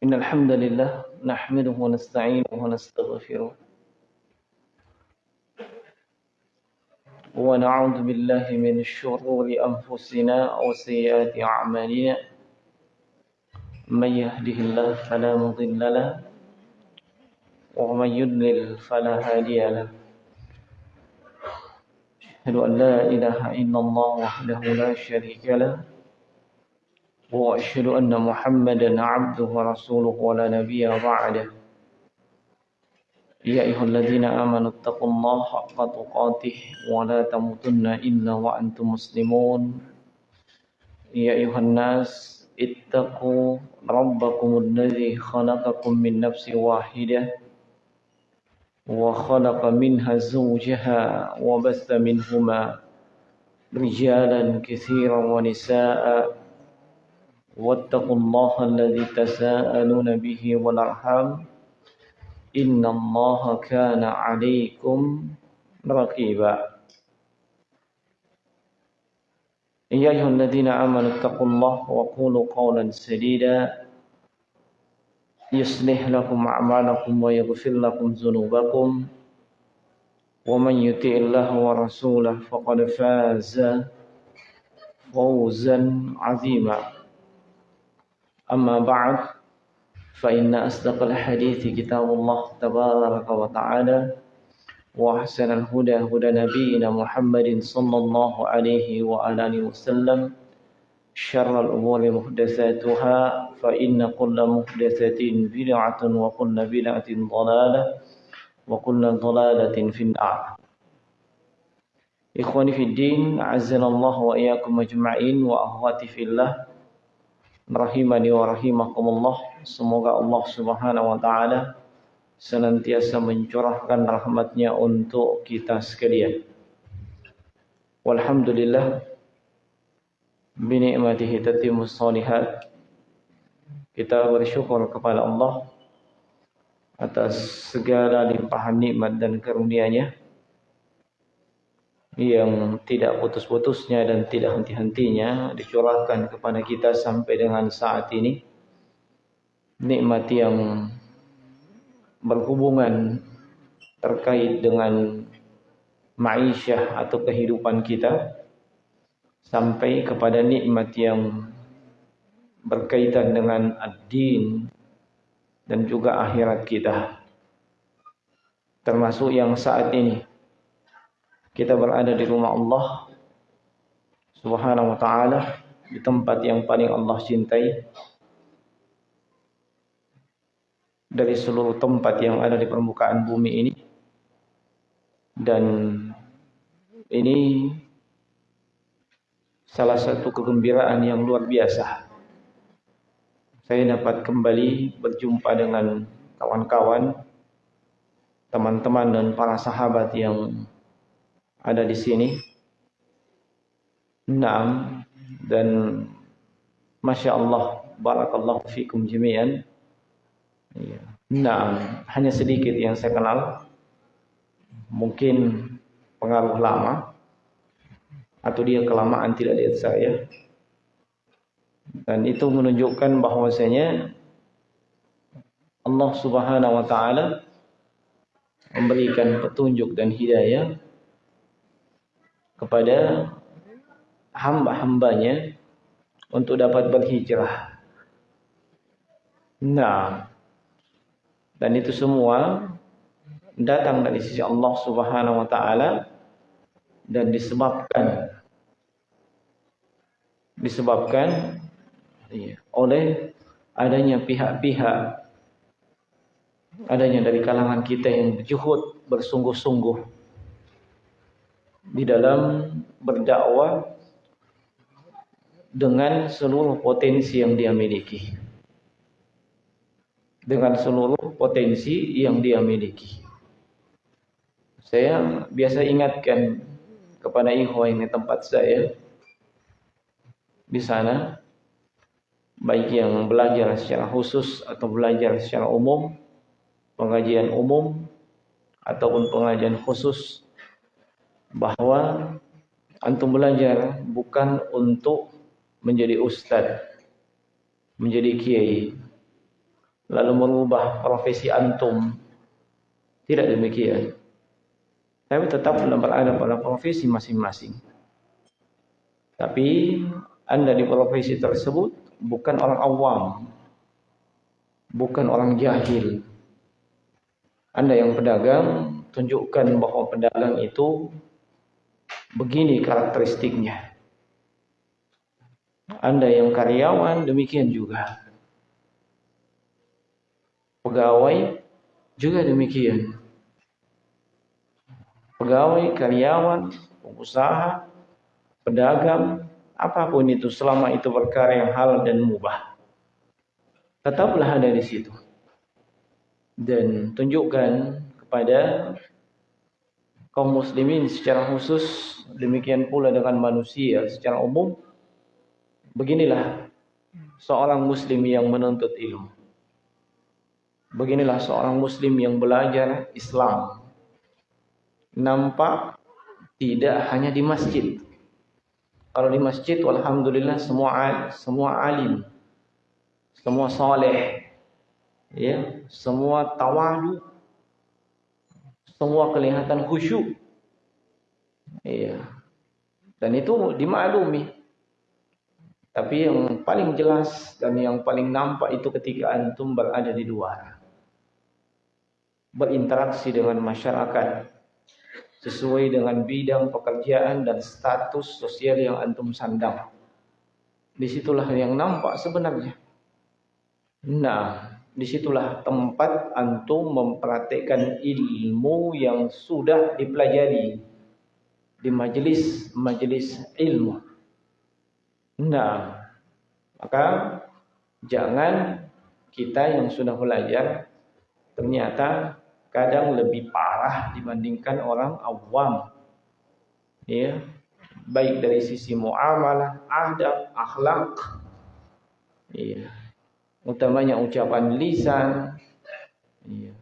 إن الحمد لله نحمده ونستعينه ونستغفره ونعوذ بالله من شرور أنفسنا وسيئات أعمالنا. من يهده الله فلا مضل له ومن يضلل فلا هادي له. أشهد أن لا إله إلا الله وحده لا شريك له. وأشهد أن محمدا عبده ورسوله ولا نبي بعده. يا أيها الذين آمنوا اتقوا الله حق تقاته ولا تموتن إلا وأنتم مسلمون. يا أيها الناس اتقوا ربكم الذي خلقكم من نفس واحدة وخلق منها زوجها وبث منهما رجالا كثيرا ونساء. واتقوا الله الذي تساءلون به والأرحام إن الله كان عليكم رقيبا. يا أيها الذين آمنوا اتقوا الله وقولوا قولا سديدا. يصلح لكم أعمالكم ويغفر لكم ذنوبكم. ومن يطع الله ورسوله فقد فاز فوزا عظيما. أما بعد فإن أصدق الحديث كتاب الله تبارك وتعالى وأحسن الهدى هدى نبينا محمد صلى الله عليه وآله وسلم شر الأمور محدثاتها فإن كل محدثة بدعة وكل بدعة ضلالة وكل ضلالة في النار. إخواني في الدين عزنا الله وإياكم أجمعين وأخواتي في الله rahimani wa rahimakumullah. Semoga Allah Subhanahu wa taala senantiasa mencurahkan rahmatnya untuk kita sekalian. Walhamdulillah binikmatihi tatimus salihat kita bersyukur kepada Allah atas segala limpahan nikmat dan karunia-Nya yang tidak putus-putusnya dan tidak henti-hentinya dicurahkan kepada kita sampai dengan saat ini. Nikmat yang berhubungan terkait dengan ma'isyah atau kehidupan kita sampai kepada nikmat yang berkaitan dengan ad-din dan juga akhirat kita. Termasuk yang saat ini kita berada di rumah Allah Subhanahu wa taala di tempat yang paling Allah cintai. Dari seluruh tempat yang ada di permukaan bumi ini. Dan ini salah satu kegembiraan yang luar biasa. Saya dapat kembali berjumpa dengan kawan-kawan teman-teman dan para sahabat yang ada di sini. Naam. Dan Masya Allah Barakallahu fikum jami'an. Ya. Naam. Hanya sedikit yang saya kenal. Mungkin Pengaruh lama. Atau dia kelamaan tidak lihat saya. Dan itu menunjukkan bahwasanya Allah subhanahu wa ta'ala Memberikan petunjuk dan hidayah kepada hamba-hambanya untuk dapat berhijrah. Nah, dan itu semua datang dari sisi Allah Subhanahu wa taala dan disebabkan disebabkan iya, oleh adanya pihak-pihak adanya dari kalangan kita yang berjuhud bersungguh-sungguh di dalam berdakwah dengan seluruh potensi yang dia miliki. Dengan seluruh potensi yang dia miliki. Saya biasa ingatkan kepada ikhwah ini tempat saya di sana baik yang belajar secara khusus atau belajar secara umum, pengajian umum ataupun pengajian khusus bahwa antum belajar bukan untuk menjadi ustad, menjadi kiai, lalu merubah profesi antum. Tidak demikian. Tapi tetap berada pada profesi masing-masing. Tapi Anda di profesi tersebut bukan orang awam. Bukan orang jahil. Anda yang pedagang, tunjukkan bahwa pedagang itu begini karakteristiknya. Anda yang karyawan, demikian juga. Pegawai juga demikian. Pegawai, karyawan, pengusaha, pedagang, apa pun itu selama itu perkara yang halal dan mubah. Tetaplah ada di situ. Dan tunjukkan kepada kaum muslimin secara khusus, demikian pula dengan manusia secara umum. Beginilah seorang muslim yang menuntut ilmu. Beginilah seorang muslim yang belajar Islam. Nampak tidak hanya di masjid. Kalau di masjid, alhamdulillah semua semua alim, semua soleh, ya, semua tawadu, semua kelihatan khusyuk. Iya. Dan itu dimaklumi. Tapi yang paling jelas dan yang paling nampak itu ketika antum berada di luar berinteraksi dengan masyarakat sesuai dengan bidang pekerjaan dan status sosial yang antum sandang. Di situlah yang nampak sebenarnya. Nah, di situlah tempat antum mempraktekkan ilmu yang sudah dipelajari di majelis-majelis ilmu. Nah, maka jangan kita yang sudah belajar ternyata kadang lebih parah dibandingkan orang awam. Ya. Baik dari sisi muamalah, adab, akhlak. Ya. Utamanya ucapan lisan. Ya.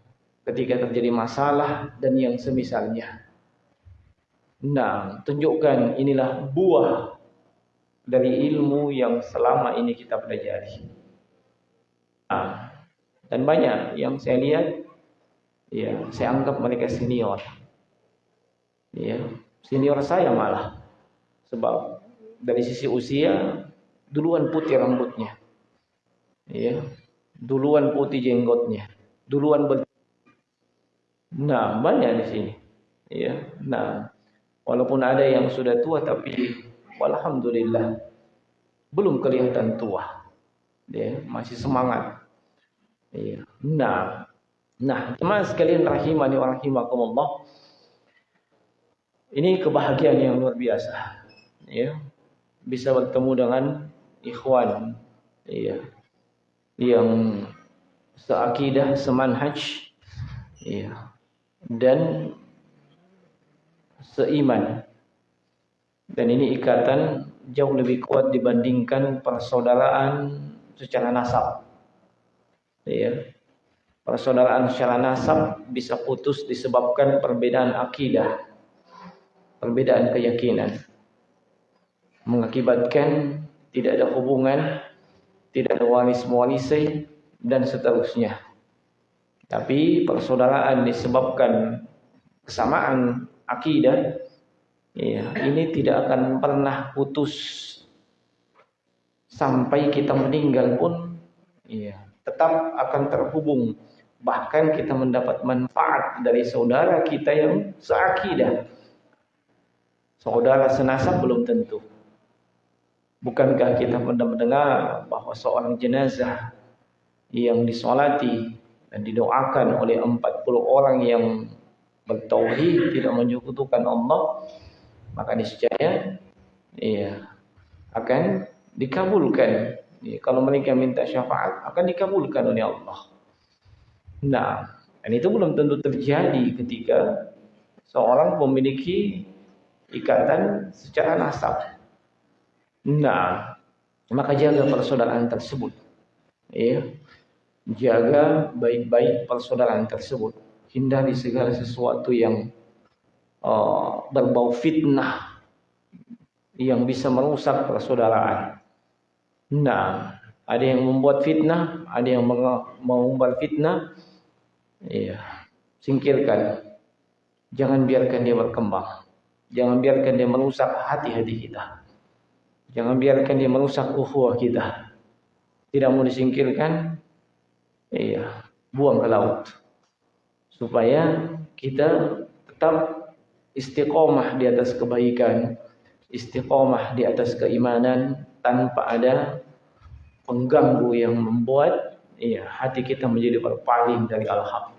Ketika terjadi masalah dan yang semisalnya. Nah, tunjukkan inilah buah dari ilmu yang selama ini kita pelajari. Nah, dan banyak yang saya lihat Ya, saya anggap mereka senior. Ya, senior saya malah. Sebab dari sisi usia duluan putih rambutnya. Ya, duluan putih jenggotnya. Duluan ber Nah, banyak di sini. Ya, nah, walaupun ada yang sudah tua tapi alhamdulillah belum kelihatan tua. Ya, masih semangat. Ya. Nah, Nah, teman sekalian rahimani wa rahimakumullah. Ini kebahagiaan yang luar biasa. Ya. Bisa bertemu dengan ikhwan ya. Yang seakidah, semanhaj ya. Dan seiman. Dan ini ikatan jauh lebih kuat dibandingkan persaudaraan secara nasab. Ya persaudaraan secara nasab bisa putus disebabkan perbedaan akidah, perbedaan keyakinan. Mengakibatkan tidak ada hubungan, tidak ada waris-mewarisi dan seterusnya. Tapi persaudaraan disebabkan kesamaan akidah, ya, ini tidak akan pernah putus sampai kita meninggal pun, ya, tetap akan terhubung Bahkan kita mendapat manfaat dari saudara kita yang seakidah. Saudara senasab belum tentu. Bukankah kita pernah mendengar bahwa seorang jenazah yang disolati dan didoakan oleh 40 orang yang bertauhid tidak menyekutukan Allah maka niscaya iya akan dikabulkan ya, kalau mereka minta syafaat akan dikabulkan oleh Allah Nah, dan itu belum tentu terjadi ketika seorang memiliki ikatan secara nasab. Nah, maka jaga persaudaraan tersebut. Ya. Jaga baik-baik persaudaraan tersebut. Hindari segala sesuatu yang uh, berbau fitnah yang bisa merusak persaudaraan. Nah, ada yang membuat fitnah, ada yang membuat fitnah. Iya, singkirkan. Jangan biarkan dia berkembang. Jangan biarkan dia merusak hati-hati kita. Jangan biarkan dia merusak ukhuwah kita. Tidak mau disingkirkan, iya, buang ke laut. Supaya kita tetap istiqomah di atas kebaikan, istiqomah di atas keimanan tanpa ada pengganggu yang membuat ya, hati kita menjadi berpaling dari al-haq.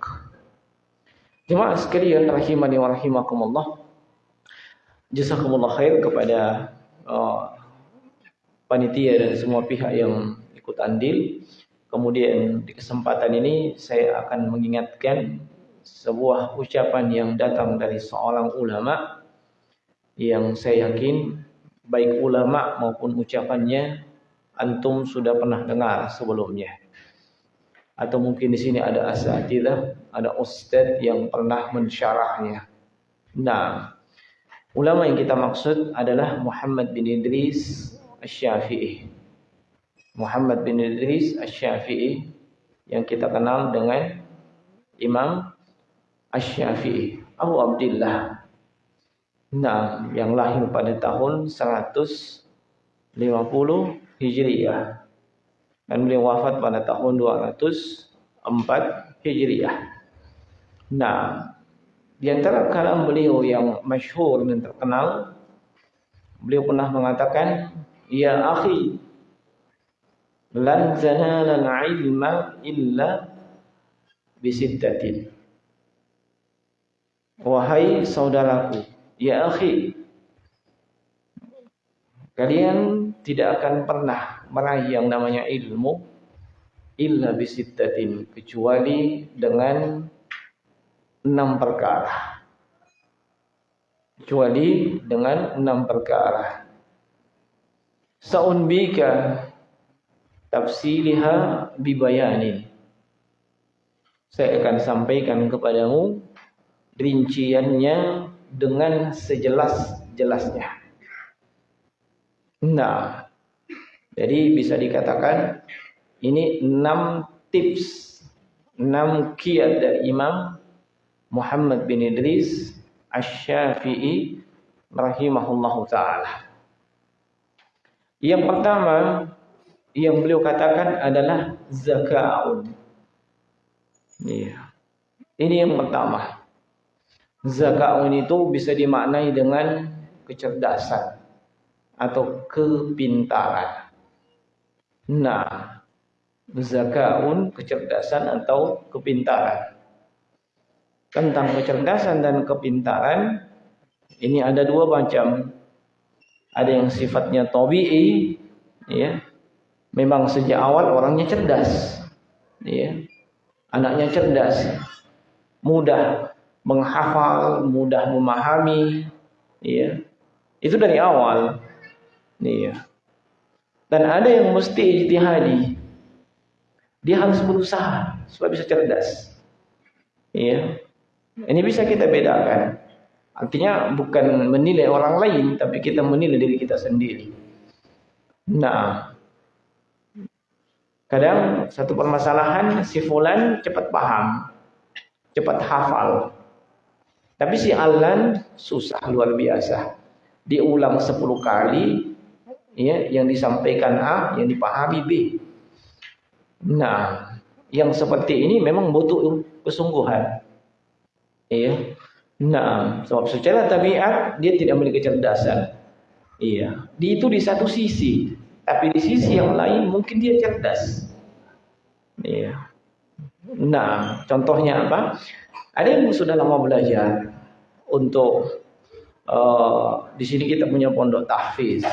Jemaah sekalian rahimani wa rahimakumullah. Jazakumullah khair kepada uh, panitia dan semua pihak yang ikut andil. Kemudian di kesempatan ini saya akan mengingatkan sebuah ucapan yang datang dari seorang ulama yang saya yakin baik ulama maupun ucapannya antum sudah pernah dengar sebelumnya. Atau mungkin di sini ada asatidah, ada ustadz yang pernah mensyarahnya. Nah, ulama yang kita maksud adalah Muhammad bin Idris Asy-Syafi'i. Muhammad bin Idris Asy-Syafi'i yang kita kenal dengan Imam Asy-Syafi'i Abu Abdullah. Nah, yang lahir pada tahun 150 Hijriyah. Dan beliau wafat pada tahun 204 Hijriyah. Nah, di antara kalam beliau yang masyhur dan terkenal, beliau pernah mengatakan, "Ya akhi, lan zanala al-ilma illa bisittatin." Wahai saudaraku, ya akhi, kalian tidak akan pernah meraih yang namanya ilmu illa bisittatin kecuali dengan enam perkara. Kecuali dengan enam perkara. Sa'unbika tafsiliha bibayanin. Saya akan sampaikan kepadamu rinciannya dengan sejelas-jelasnya. Nah, jadi bisa dikatakan ini enam tips, enam kiat dari Imam Muhammad bin Idris Asy-Syafi'i rahimahullahu taala. Yang pertama yang beliau katakan adalah zakaun. Iya. Ini yang pertama. Zakaun itu bisa dimaknai dengan kecerdasan atau kepintaran. Nah, zakaun kecerdasan atau kepintaran. Tentang kecerdasan dan kepintaran ini ada dua macam. Ada yang sifatnya tabii, ya. Memang sejak awal orangnya cerdas. Ya. Anaknya cerdas. Mudah menghafal, mudah memahami, ya. Itu dari awal. Iya. Dan ada yang mesti ijtihadi. Dia harus berusaha supaya bisa cerdas. Iya. Ini bisa kita bedakan. Artinya bukan menilai orang lain, tapi kita menilai diri kita sendiri. Nah, kadang satu permasalahan si fulan cepat paham, cepat hafal. Tapi si Alan susah luar biasa. Diulang 10 kali, ya yang disampaikan A yang dipahami B. Nah, yang seperti ini memang butuh kesungguhan. Iya. Nah, sebab secara tabiat dia tidak memiliki kecerdasan. Iya. Di itu di satu sisi, tapi di sisi yang lain mungkin dia cerdas. Iya. Nah, contohnya apa? Ada yang sudah lama belajar untuk uh, di sini kita punya pondok tahfiz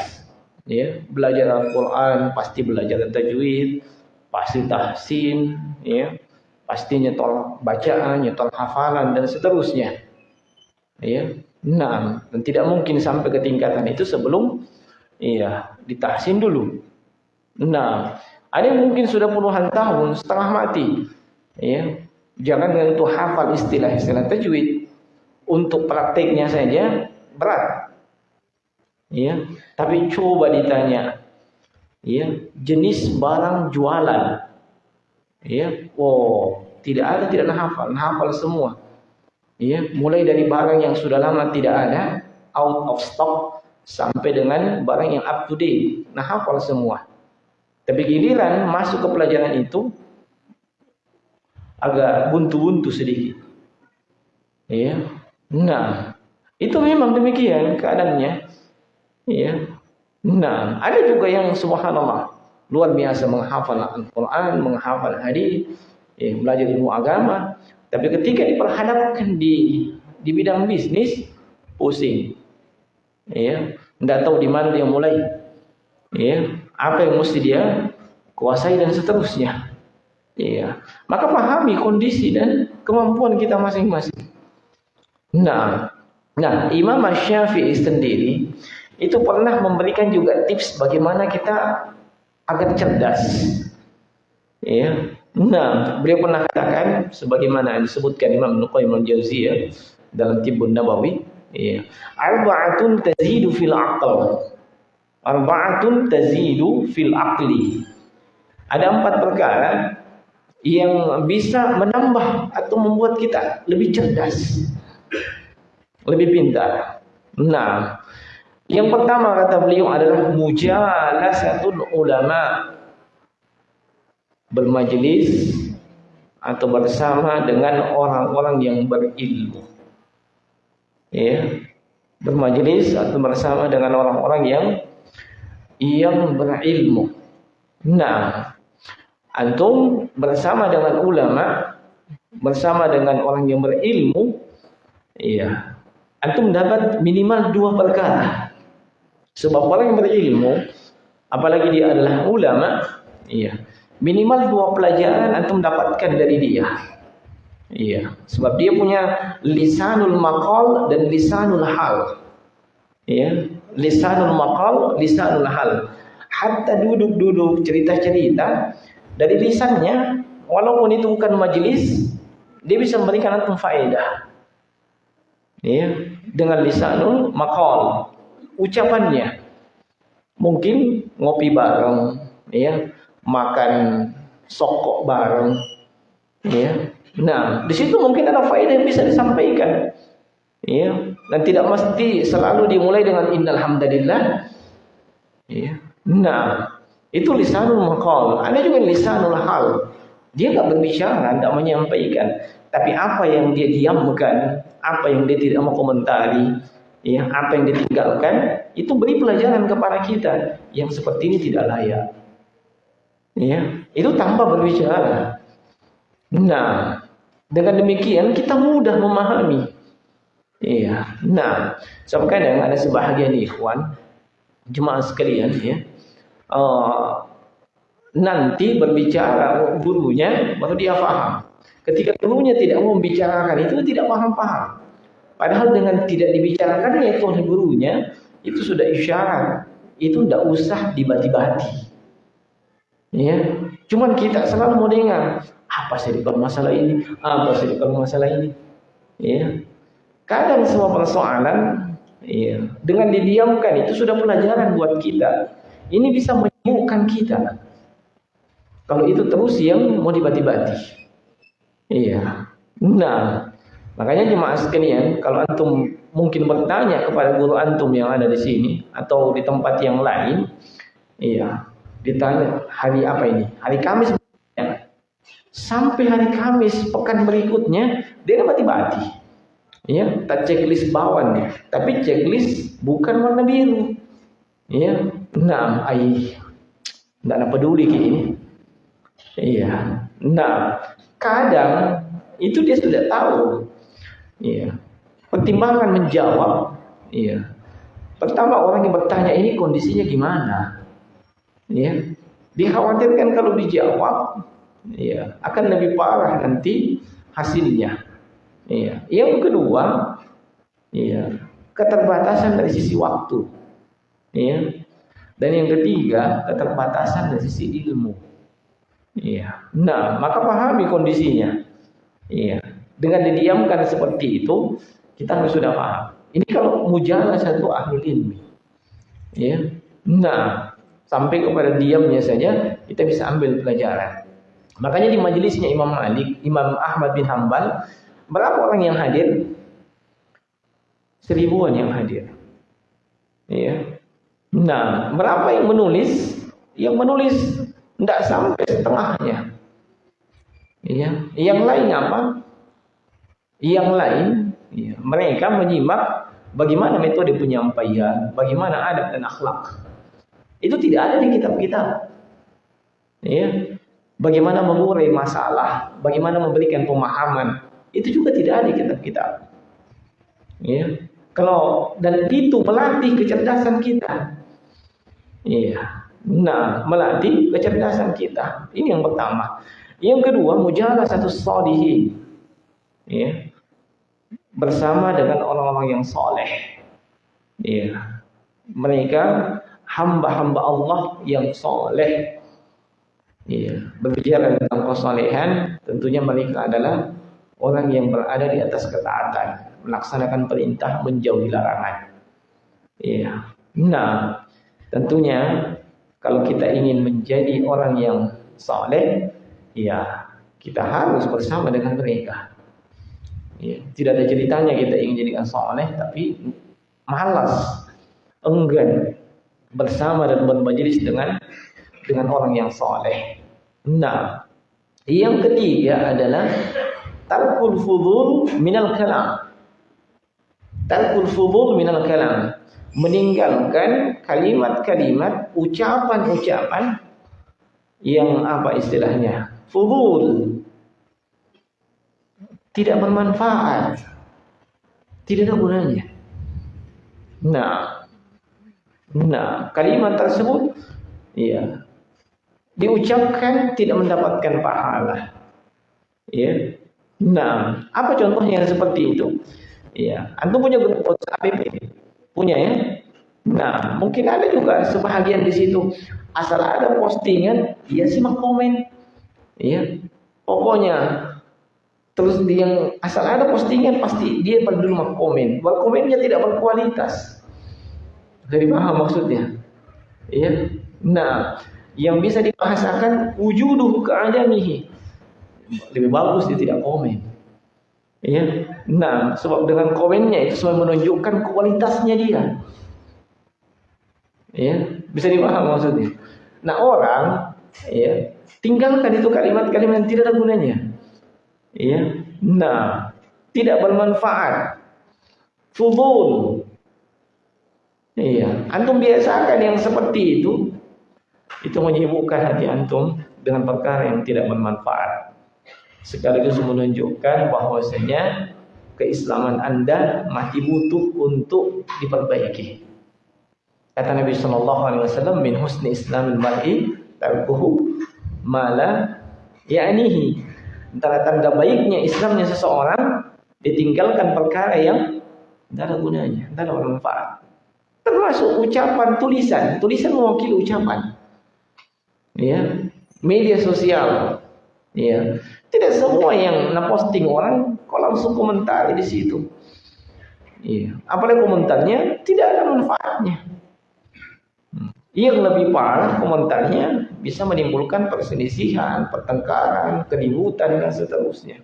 ya belajar Al-Quran pasti belajar tajwid pasti tahsin ya pasti nyetol bacaan nyetol hafalan dan seterusnya ya nah dan tidak mungkin sampai ke tingkatan itu sebelum iya ditahsin dulu. Nah ada yang mungkin sudah puluhan tahun setengah mati. Ya jangan dengan itu hafal istilah-istilah tajwid. Untuk prakteknya saja berat. Ya, tapi coba ditanya, ya jenis barang jualan. Ya oh tidak ada tidak hafal. Hafal semua ya mulai dari barang yang sudah lama tidak ada out of stock sampai dengan barang yang up to date. Nah hafal semua. Tapi giliran masuk ke pelajaran itu agak buntu-buntu sedikit. Ya nah itu memang demikian keadaannya. Ya nah ada juga yang subhanallah luar biasa menghafal Al-Quran menghafal hadis ya, belajar ilmu agama tapi ketika diperhadapkan di di bidang bisnis pusing ya tidak tahu di mana dia mulai ya apa yang mesti dia kuasai dan seterusnya Iya. Maka pahami kondisi dan kemampuan kita masing-masing. Nah, nah Imam Syafi'i sendiri itu pernah memberikan juga tips bagaimana kita agar cerdas. Iya. Nah, beliau pernah katakan sebagaimana disebutkan Imam Nuqayyim al-Jauziyah dalam Tibbun Nabawi, iya. Arba'atun tazidu fil aql. Arba'atun tazidu fil aqli. Ada empat perkara yang bisa menambah atau membuat kita lebih cerdas, lebih pintar. Nah, yang pertama kata beliau adalah mujalasatul ulama. Bermajlis atau bersama dengan orang-orang yang berilmu. Ya. Bermajlis atau bersama dengan orang-orang yang yang berilmu. Nah, antum bersama dengan ulama, bersama dengan orang yang berilmu, iya, antum dapat minimal dua perkara. Sebab orang yang berilmu, apalagi dia adalah ulama, iya, minimal dua pelajaran antum dapatkan dari dia. Iya, sebab dia punya lisanul maqal dan lisanul hal. Iya, lisanul maqal, lisanul hal. Hatta duduk-duduk cerita-cerita dari lisannya walaupun itu bukan majelis dia bisa memberikan antum faedah ya dengan lisanul maqal ucapannya mungkin ngopi bareng ya makan sokok bareng ya nah di situ mungkin ada faedah yang bisa disampaikan ya dan tidak mesti selalu dimulai dengan innal hamdalillah ya nah itu lisanul maqal. Ada juga lisanul hal. Dia nggak berbicara, nggak menyampaikan. Tapi apa yang dia diamkan, apa yang dia tidak mau komentari, ya, apa yang ditinggalkan, itu beri pelajaran kepada kita yang seperti ini tidak layak. Ya, itu tanpa berbicara. Nah, dengan demikian kita mudah memahami. Iya. Nah, kadang ada sebahagian ikhwan jemaah sekalian ya, uh, nanti berbicara gurunya baru dia paham. Ketika gurunya tidak mau membicarakan itu tidak paham-paham. Padahal dengan tidak dibicarakannya itu oleh gurunya itu sudah isyarat. Itu tidak usah dibati-bati. Ya, cuman kita selalu mau dengar apa sih kalau masalah ini, apa sih kalau masalah ini. Ya, kadang semua persoalan ya, dengan didiamkan itu sudah pelajaran buat kita ini bisa menyembuhkan kita. Kalau itu terus yang mau dibati-bati. Iya. Nah, makanya jemaah sekalian, kalau antum mungkin bertanya kepada guru antum yang ada di sini atau di tempat yang lain, iya, ditanya hari apa ini? Hari Kamis. Ya. Sampai hari Kamis pekan berikutnya dia bati-bati. Ya, tak checklist bawahnya, tapi checklist bukan warna biru. Ya, Nah, ai tidak peduli ini. Iya. Nah, kadang itu dia sudah tahu. Iya. Pertimbangan menjawab. Iya. Pertama orang yang bertanya ini kondisinya gimana? Iya. Dikhawatirkan kalau dijawab, iya, akan lebih parah nanti hasilnya. Iya. Yang kedua, iya, keterbatasan dari sisi waktu. Iya. Dan yang ketiga, keterbatasan dari sisi ilmu. Iya. Nah, maka pahami kondisinya. Iya. Dengan didiamkan seperti itu, kita sudah paham. Ini kalau mujalah satu ahli ilmi. Ya. Nah, sampai kepada diamnya saja kita bisa ambil pelajaran. Makanya di majelisnya Imam Malik, Imam Ahmad bin Hambal, berapa orang yang hadir? Seribuan yang hadir. Ya. Nah, berapa yang menulis? Yang menulis tidak sampai setengahnya. Ya. Yang lain apa? Yang lain, ya, mereka menyimak bagaimana metode penyampaian, bagaimana adab dan akhlak. Itu tidak ada di kitab-kitab. Ya. Bagaimana mengurai masalah, bagaimana memberikan pemahaman, itu juga tidak ada di kitab-kitab. Ya. Kalau dan itu melatih kecerdasan kita. Iya. Nah, melatih kecerdasan kita. Ini yang pertama. Yang kedua, mujalah satu salihin. Ya. Bersama dengan orang-orang yang soleh. Ya. Mereka hamba-hamba Allah yang soleh. Ya. Berbicara tentang kesolehan, tentunya mereka adalah orang yang berada di atas ketaatan melaksanakan perintah menjauhi larangan. Ya. Nah, tentunya kalau kita ingin menjadi orang yang saleh, ya kita harus bersama dengan mereka. Ya, tidak ada ceritanya kita ingin jadi saleh tapi malas, enggan bersama dan bermajelis dengan dengan orang yang saleh. Nah, yang ketiga adalah tarkul fudul minal kalam. Tarkul fudul minal kalam. Meninggalkan kalimat-kalimat, ucapan-ucapan yang apa istilahnya? Fudul. Tidak bermanfaat. Tidak ada gunanya. Nah, nah kalimat tersebut ya diucapkan tidak mendapatkan pahala. Ya. Nah, apa contohnya seperti itu? Iya, antum punya grup WhatsApp APP? Punya ya? Nah, mungkin ada juga sebahagian di situ. Asal ada postingan, dia simak komen. Iya. Pokoknya terus dia yang asal ada postingan pasti dia peduli sama komen. Wal komennya tidak berkualitas. Dari paham maksudnya? Iya. Nah, yang bisa dibahasakan wujuduh keadamihi. Lebih bagus dia tidak komen. Ya. Nah, sebab dengan komennya itu semua menunjukkan kualitasnya dia. Ya, bisa dipaham maksudnya. Nah, orang ya, tinggalkan itu kalimat-kalimat yang tidak ada gunanya. Ya. Nah, tidak bermanfaat. Fudul. Iya, antum biasakan yang seperti itu. Itu menyibukkan hati antum dengan perkara yang tidak bermanfaat sekaligus menunjukkan bahwasanya keislaman Anda masih butuh untuk diperbaiki. Kata Nabi Shallallahu Alaihi Wasallam, "Min husni Islamil mar'i tarkuhu mala ya'nihi." Antara tanda baiknya Islamnya seseorang ditinggalkan perkara yang tidak ada gunanya, tidak ada manfaat. Termasuk ucapan tulisan, tulisan mewakili ucapan. Ya, media sosial. Ya, tidak semua yang posting orang kok langsung komentar di situ. Iya. Apalagi komentarnya tidak ada manfaatnya. Yang lebih parah komentarnya bisa menimbulkan perselisihan, pertengkaran, keributan dan seterusnya.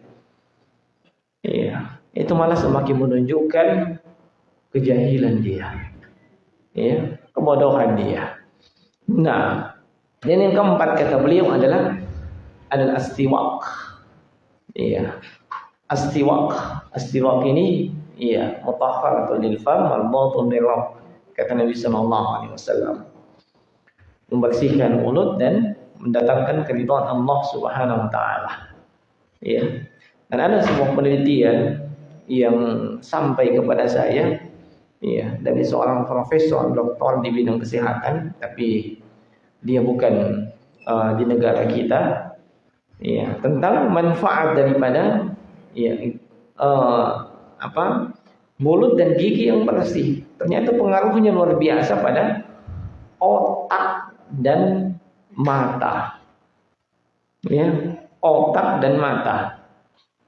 Iya, itu malah semakin menunjukkan kejahilan dia. Ya, kebodohan dia. Nah, dan yang keempat kata beliau adalah adalah astiwak. Iya. Astiwak. Astiwak ini iya atau lil fam mardatun lil Kata Nabi sallallahu alaihi wasallam. Membersihkan mulut dan mendatangkan keridhaan Allah Subhanahu wa taala. Iya. Dan ada sebuah penelitian yang sampai kepada saya iya. Dari seorang profesor doktor di bidang kesehatan tapi dia bukan uh, di negara kita. Ya tentang manfaat daripada ya uh, apa mulut dan gigi yang bersih. Ternyata pengaruhnya luar biasa pada otak dan mata. Ya otak dan mata.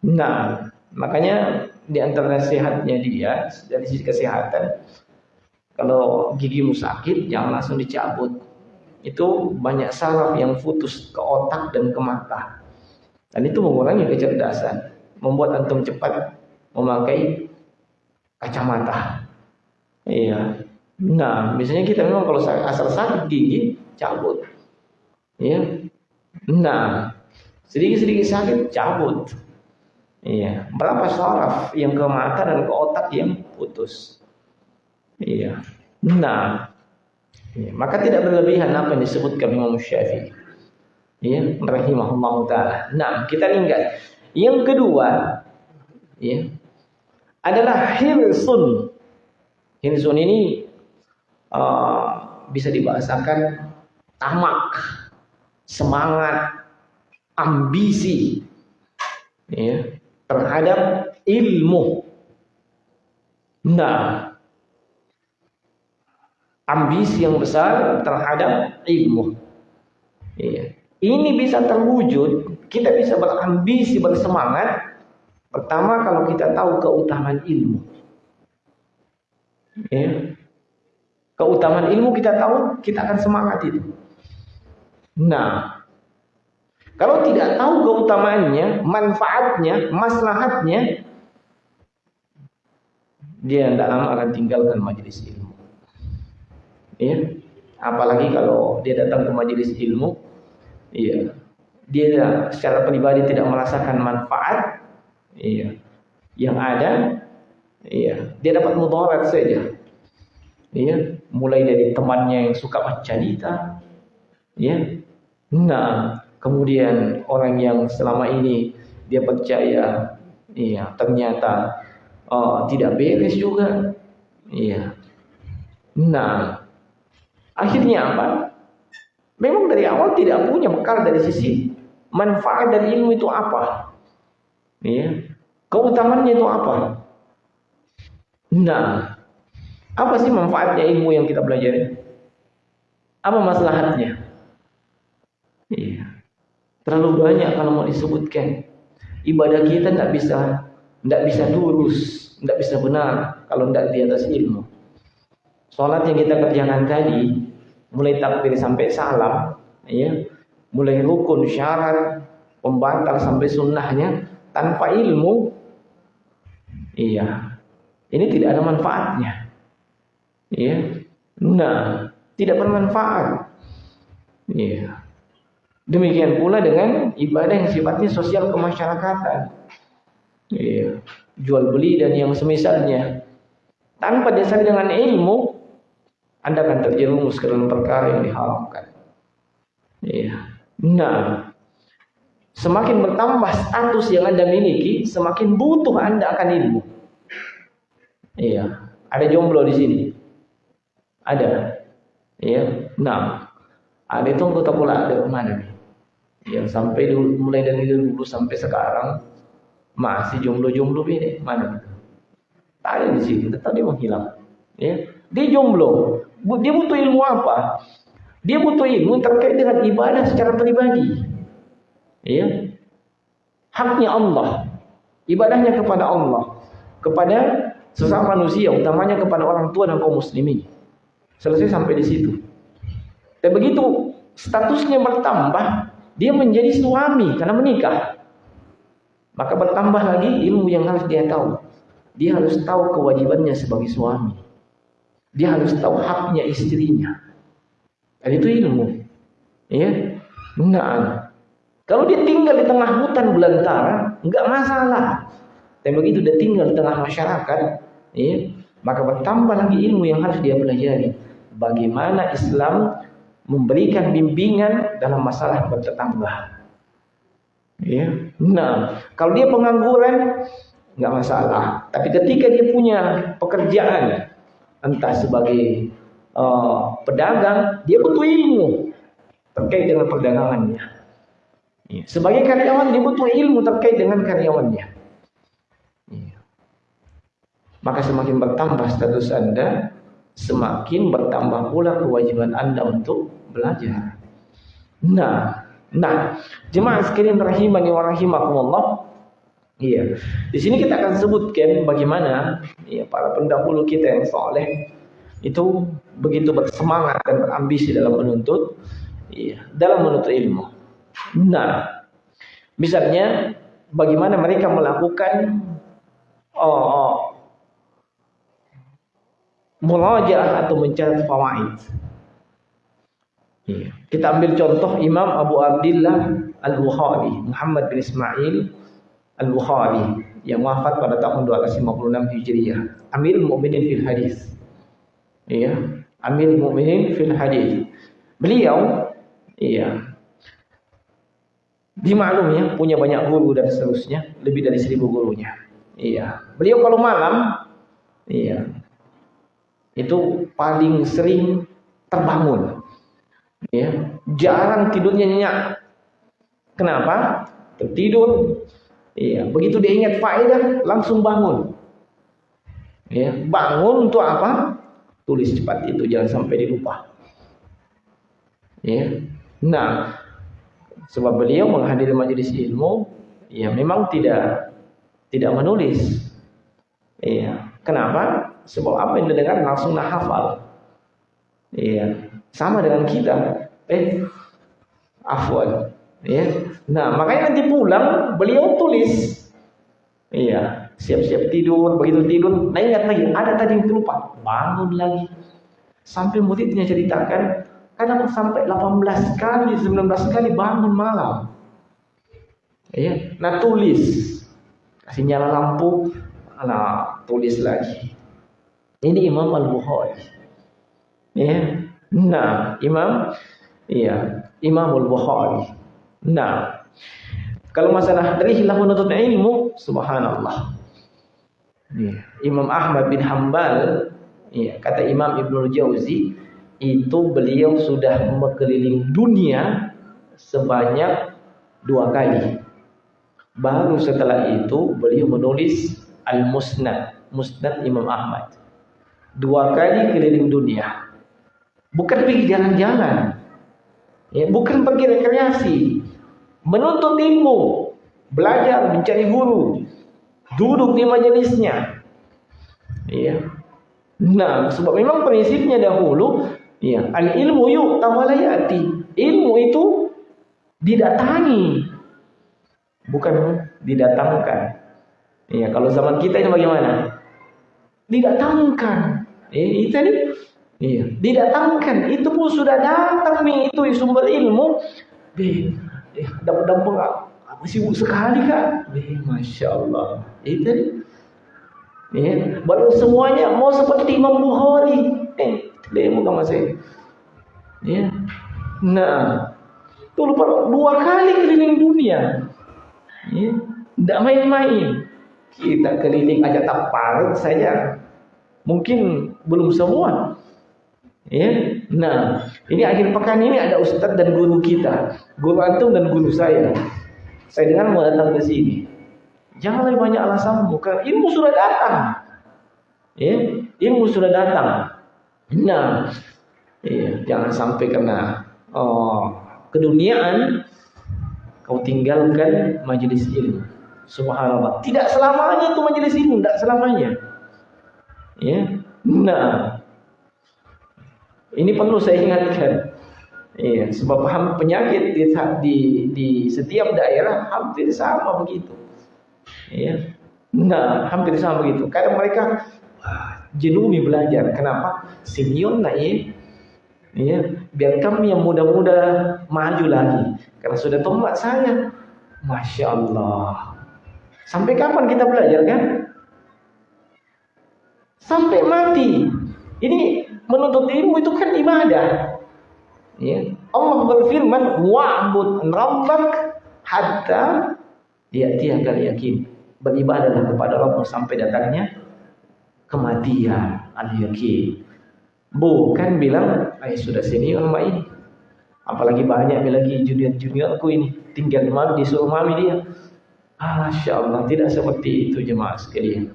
Nah makanya di antara sehatnya dia dari sisi kesehatan kalau gigimu sakit jangan langsung dicabut itu banyak saraf yang putus ke otak dan ke mata. Dan itu mengurangi kecerdasan, membuat antum cepat memakai kacamata. Iya. Nah, biasanya kita memang kalau asal sakit gigi cabut. Iya. Nah, sedikit-sedikit sakit cabut. Iya. Berapa saraf yang ke mata dan ke otak yang putus? Iya. Nah, Ya, maka tidak berlebihan apa yang disebutkan Imam Syafi'i. Ya, rahimahullah taala. Nah, kita ingat. Yang kedua, ya, adalah hirsun. Hirsun ini uh, bisa dibahasakan tamak, semangat, ambisi ya, terhadap ilmu. Nah, ambisi yang besar terhadap ilmu. Iya. Ini bisa terwujud, kita bisa berambisi, bersemangat. Pertama kalau kita tahu keutamaan ilmu. Ya. Keutamaan ilmu kita tahu, kita akan semangat itu. Nah, kalau tidak tahu keutamaannya, manfaatnya, maslahatnya, dia tidak lama akan tinggalkan majelis ilmu. Ya apalagi kalau dia datang ke majelis ilmu iya. Dia secara pribadi tidak merasakan manfaat iya. Yang ada iya. Dia dapat mudarat saja iya. Mulai dari temannya yang suka baca cerita iya. Nah kemudian orang yang selama ini dia percaya iya ternyata oh, tidak beres juga iya nah Akhirnya apa? Memang dari awal tidak punya bekal dari sisi manfaat dari ilmu itu apa. Ya. Keutamaannya itu apa? Nah, apa sih manfaatnya ilmu yang kita pelajari? Apa masalahnya? Iya. Terlalu banyak kalau mau disebutkan. Ibadah kita tidak bisa tidak bisa lurus, tidak bisa benar kalau tidak di atas ilmu. Sholat yang kita kerjakan tadi mulai takbir sampai salam, ya, mulai rukun, syarat, pembatal sampai sunnahnya tanpa ilmu, iya, ini tidak ada manfaatnya, iya, nah, tidak bermanfaat, iya. Demikian pula dengan ibadah yang sifatnya sosial kemasyarakatan, iya, jual beli dan yang semisalnya, tanpa dasar dengan ilmu, anda akan terjerumus ke dalam perkara yang diharamkan. Iya. Nah, semakin bertambah status yang Anda miliki, semakin butuh Anda akan ilmu. Iya. Ada jomblo di sini. Ada. Iya. Nah, ada itu anggota pula ada mana nih? Yang sampai dulu, mulai dari dulu sampai sekarang masih jomblo-jomblo ini mana? Tak ada di sini, tetapi dia menghilang. Ya. Dia jomblo. Dia butuh ilmu apa? Dia butuh ilmu terkait dengan ibadah secara pribadi. Ya. Haknya Allah. Ibadahnya kepada Allah. Kepada sesama manusia, utamanya kepada orang tua dan kaum muslimin. Selesai sampai di situ. Dan begitu statusnya bertambah, dia menjadi suami karena menikah. Maka bertambah lagi ilmu yang harus dia tahu. Dia harus tahu kewajibannya sebagai suami. Dia harus tahu haknya istrinya. Dan itu ilmu. Ya. Nah, kalau dia tinggal di tengah hutan belantara, enggak masalah. Tapi begitu dia tinggal di tengah masyarakat, ya, maka bertambah lagi ilmu yang harus dia pelajari. Bagaimana Islam memberikan bimbingan dalam masalah bertetangga. Ya. Nah, kalau dia pengangguran, enggak masalah. Tapi ketika dia punya pekerjaan, entah sebagai uh, pedagang, dia butuh ilmu terkait dengan perdagangannya. Ya. Sebagai karyawan dia butuh ilmu terkait dengan karyawannya. Ya. Maka semakin bertambah status Anda, semakin bertambah pula kewajiban Anda untuk belajar. Nah, nah, jemaah sekalian rahimani wa rahimakumullah. Iya. Di sini kita akan sebutkan bagaimana ya, para pendahulu kita yang soleh itu begitu bersemangat dan berambisi dalam menuntut iya, dalam menuntut ilmu. Nah, misalnya bagaimana mereka melakukan oh, oh murajaah atau mencatat fawaid. Iya. Kita ambil contoh Imam Abu Abdullah Al-Bukhari, Muhammad bin Ismail Al-Bukhari yang wafat pada tahun 256 Hijriah. Amirul Mukminin fil hadis. Iya, Amirul Mukminin fil hadis. Beliau iya dimaklum ya punya banyak guru dan seterusnya, lebih dari seribu gurunya. Iya. Beliau kalau malam iya itu paling sering terbangun. Ya, jarang tidurnya nyenyak. Kenapa? Tertidur. Iya, begitu dia ingat faedah langsung bangun. Ya, bangun untuk apa? Tulis cepat itu jangan sampai dilupa. Ya. Nah, sebab beliau menghadiri majelis ilmu, ya memang tidak tidak menulis. Iya. Kenapa? Sebab apa yang didengar langsung nak hafal. Iya. Sama dengan kita. Eh, afwan. Ya. Nah, makanya nanti pulang beliau tulis. Iya, siap-siap tidur, begitu tidur, nah ingat lagi, ada tadi yang terlupa, bangun lagi. Sampai muridnya ceritakan, kadang sampai 18 kali, 19 kali bangun malam. Iya, nah tulis. Kasih nyala lampu, nah tulis lagi. Ini Imam Al-Bukhari. Ya. Nah, Imam iya, Imam Al-Bukhari. Nah, kalau masalah dari hilang menuntut ilmu, subhanallah. Ya. Imam Ahmad bin Hambal, ya, kata Imam Ibnu Jauzi, itu beliau sudah mengeliling dunia sebanyak dua kali. Baru setelah itu beliau menulis Al-Musnad, Musnad Imam Ahmad dua kali keliling dunia. Bukan pergi jalan-jalan. Ya, bukan pergi rekreasi. Menuntut ilmu. Belajar, mencari guru. Duduk di majelisnya. Ya. Nah, sebab memang prinsipnya dahulu, ya, al ilmu yuk tawalayati. Ilmu itu didatangi, bukan didatangkan. Ya, kalau zaman kita ini bagaimana? Didatangkan. Eh, itu nih. Iya, didatangkan. Itu pun sudah datang nih itu sumber ilmu. Eh, eh dapat-dapat sibuk sekali kan? Eh, masya Allah. Itu nih. Ya, baru semuanya mau seperti Imam Bukhari. Eh, ilmu kan masih. Ya. Nah, itu lupa dua kali keliling dunia. Ya, tidak main-main. Kita keliling aja tak parut saja. Mungkin belum semua. Ya. Nah, ini akhir pekan ini ada ustadz dan guru kita, guru antum dan guru saya. Saya dengar mau datang ke sini. Jangan lebih banyak alasan bukan ilmu sudah datang. Ya, ilmu sudah datang. Nah, ya, jangan sampai kena oh, keduniaan kau tinggalkan majelis ilmu. Subhanallah. Tidak selamanya itu majelis ilmu, tidak selamanya. Ya. Nah, ini perlu saya ingatkan. Ya, sebab penyakit di, di, di setiap daerah hampir sama begitu. Ya. Nah, hampir sama begitu. Kadang mereka jenuh belajar. Kenapa? Senior lah ya. Ya, biar kami yang muda-muda maju lagi. Karena sudah tomat saya. Masya Allah. Sampai kapan kita belajar kan? Sampai mati. Ini menuntut ilmu itu kan ibadah. Ya. Allah berfirman, "Wa'bud rabbak hatta ya'tiyakal yakin." Beribadahlah kepada Rabb sampai datangnya kematian, al-yakin. Bukan bilang, "Eh sudah senior sama ini." Apalagi banyak lagi junior-juniorku ini tinggal malu disuruh mami dia. Masya Allah, tidak seperti itu jemaah sekalian.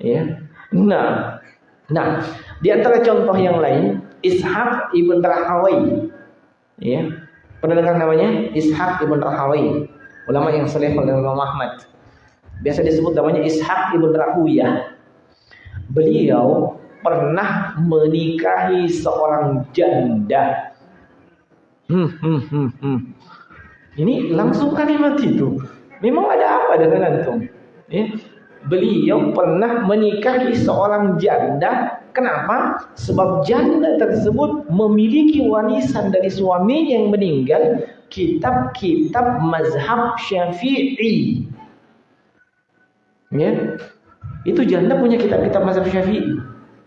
Ya, Nah, nah di antara contoh yang lain Ishaq ibn Rahawai, ya pernah dengar namanya Ishaq ibn Rahawai, ulama yang saleh oleh Imam Ahmad. Biasa disebut namanya Ishaq ibn Rahuyah. Beliau pernah menikahi seorang janda. Hmm, hmm, hmm, hmm. Ini langsung kalimat itu. Memang ada apa dengan antum? Ya. Beliau pernah menikahi seorang janda. Kenapa? Sebab janda tersebut memiliki warisan dari suami yang meninggal kitab-kitab mazhab syafi'i. Ya. Itu janda punya kitab-kitab mazhab syafi'i.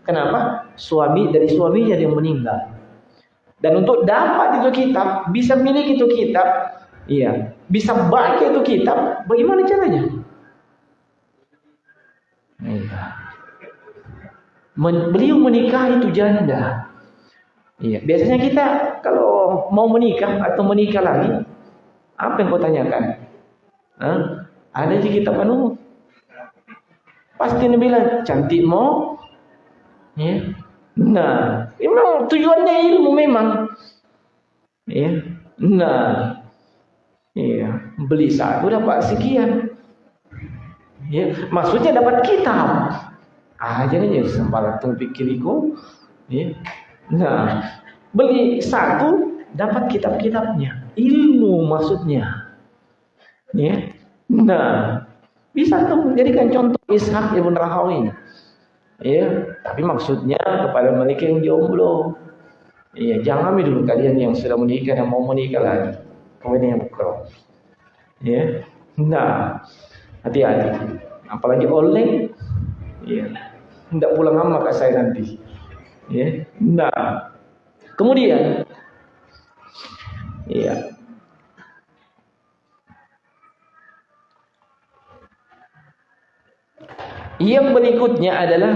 Kenapa? Suami dari suaminya yang meninggal. Dan untuk dapat itu kitab, bisa milik itu kitab, iya, bisa baca itu kitab, bagaimana caranya? Men beliau menikah itu janda. Iya, biasanya kita kalau mau menikah atau menikah lagi, apa yang kau tanyakan? Hah? Ada di kitab anu? Pasti dia bilang cantik mau. Ya. Nah, memang tujuannya ilmu memang. Ya. Nah, iya, beli satu dapat sekian. Ya, maksudnya dapat kitab. Ah, jadi ya sembarang tu pikiriku. Ya. Nah, beli satu dapat kitab-kitabnya. Ilmu maksudnya. Ya. Nah, bisa tuh menjadikan contoh Ishak ibn Rahawi. Ya, tapi maksudnya kepada mereka yang jomblo. Iya, jangan ambil dulu kalian yang sudah menikah yang mau menikah lagi. Kemudian yang bukan. Ya. Nah, hati-hati. Apalagi oleng ya tidak pulang lama kak saya nanti. Ya nah kemudian ya yang berikutnya adalah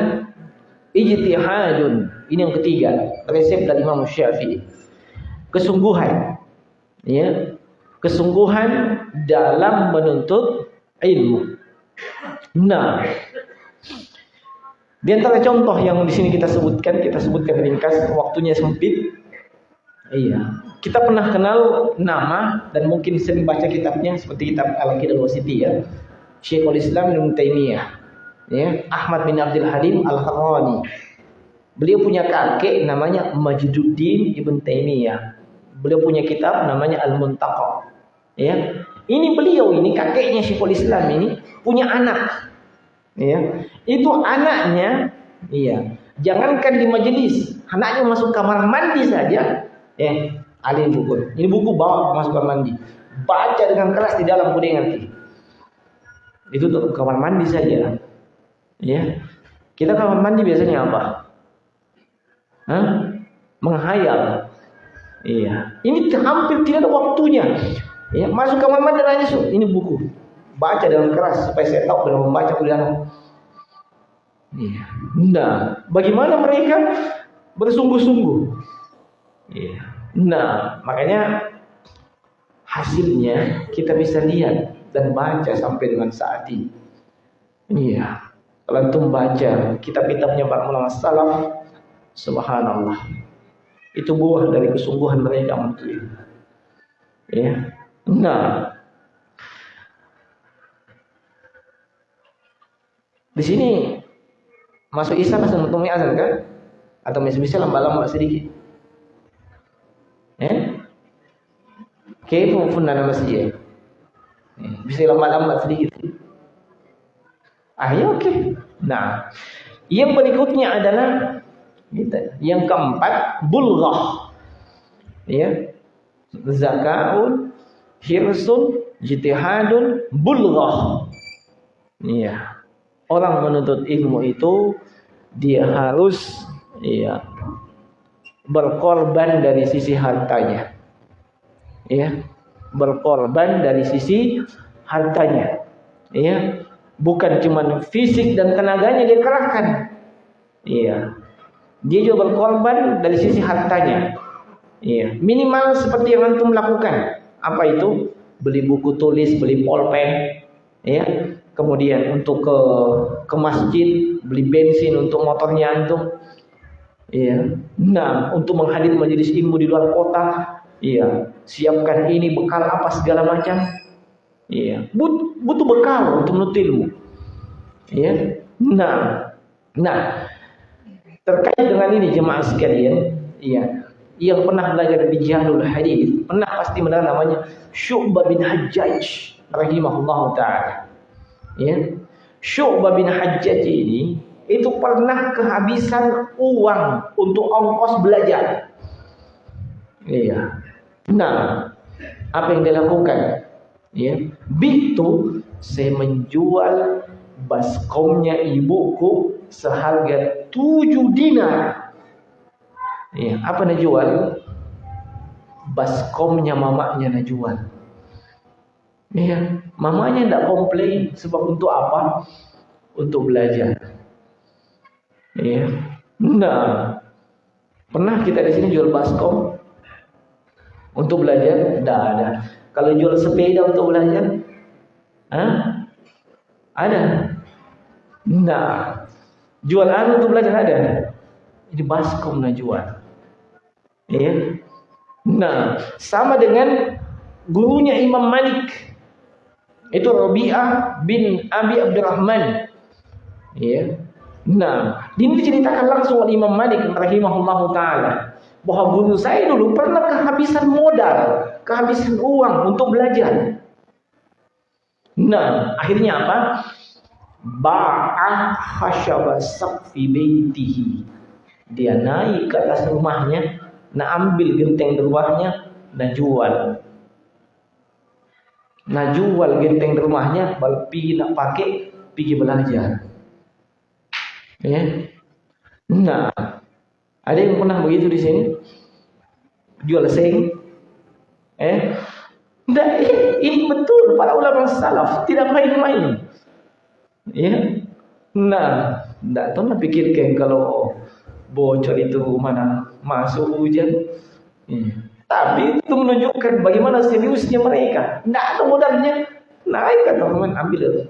ijtihadun. Ini yang ketiga. Resep dari Imam Syafi'i. Kesungguhan. Ya kesungguhan dalam menuntut ilmu Nah, di antara contoh yang di sini kita sebutkan, kita sebutkan ringkas, waktunya sempit. Iya, kita pernah kenal nama dan mungkin sering baca kitabnya seperti kitab Al-Aqidah Wasiti ya. Syekhul Islam Ibnu Taimiyah. Ya, Ahmad bin Abdul Halim Al-Harrani. Beliau punya kakek namanya Majduddin Ibn Taimiyah. Beliau punya kitab namanya Al-Muntaqa. Ya. Ini beliau ini kakeknya Syekhul Islam ini punya anak. Ya. Itu anaknya iya. Jangankan di majelis, anaknya masuk kamar mandi saja, eh alih buku. Ini buku bawa masuk kamar mandi. Baca dengan keras di dalam kuning nanti. Itu untuk kamar mandi saja. Ya. Kita kamar mandi biasanya apa? Hah? Menghayal. Iya. Ini hampir tidak ada waktunya. Ya, masuk kamar mandi nanya ini buku baca dengan keras supaya saya tahu dalam membaca tulisan. Iya. Nah, bagaimana mereka bersungguh-sungguh? Iya. Nah, makanya hasilnya kita bisa lihat dan baca sampai dengan saat ini. Iya. Kalau antum baca kitab-kitabnya para ulama salaf, subhanallah. Itu buah dari kesungguhan mereka itu. Ya. Nah, Di sini masuk Isa langsung untuk azan kan? Atau masih bisa lambat-lambat sedikit? Eh? Kayfa pun dalam masjid. Eh, bisa lambat-lambat sedikit. Ah, ya oke. Okay. Nah, yang berikutnya adalah yang keempat bulghah. Ya. Zakaun, hirsun, jitihadun, bulghah. Iya orang menuntut ilmu itu dia harus ya berkorban dari sisi hartanya. Ya, berkorban dari sisi hartanya. Ya, bukan cuma fisik dan tenaganya dia kerahkan. Iya. Dia juga berkorban dari sisi hartanya. Iya, minimal seperti yang antum lakukan. Apa itu? Beli buku tulis, beli pulpen, ya, kemudian untuk ke ke masjid beli bensin untuk motornya antum iya nah untuk menghadir majelis ilmu di luar kota iya. Siapkan ini bekal apa segala macam iya. But, butuh bekal untuk menuntut ilmu iya. Nah nah. Terkait dengan ini jemaah sekalian, iya, yang pernah belajar di Jalul Hadis, pernah pasti mendengar namanya Syu'bah bin Hajjaj rahimahullah taala. Ya. Syu'bah bin Hajjaj ini itu pernah kehabisan uang untuk ongkos belajar. Iya. Nah, apa yang dia lakukan? Ya, bitu saya menjual baskomnya ibuku seharga tujuh dinar. Ya, apa nak jual? Baskomnya mamanya nak jual. Ya, mamanya tidak komplain sebab untuk apa? Untuk belajar. Ya. Nah, pernah kita di sini jual baskom untuk belajar? Tidak ada. Kalau jual sepeda untuk belajar? Hah? Ada. Nah, jual anu untuk belajar ada. Ini baskom nak jual. Ya. Nah, sama dengan gurunya Imam Malik. Itu Rabi'ah bin Abi Abdurrahman. Ya. Nah, ini diceritakan langsung oleh Imam Malik rahimahullahu taala bahwa guru saya dulu pernah kehabisan modal, kehabisan uang untuk belajar. Nah, akhirnya apa? Ba'ah hasyaba saqfi baitihi. Dia naik ke atas rumahnya, nak ambil genteng rumahnya, dan jual. Nak jual genteng rumahnya, pergi nak pakai, pergi belajar. Ya. Nah, ada yang pernah begitu di sini? Jual seng? Eh? Tidak, ini betul para ulama salaf tidak main-main. Ya. Nah, tidak pernah pikirkan kalau bocor itu mana masuk hujan. Ya. Tapi itu menunjukkan bagaimana seriusnya mereka. Tidak ada modalnya. Naik kan teman ambil.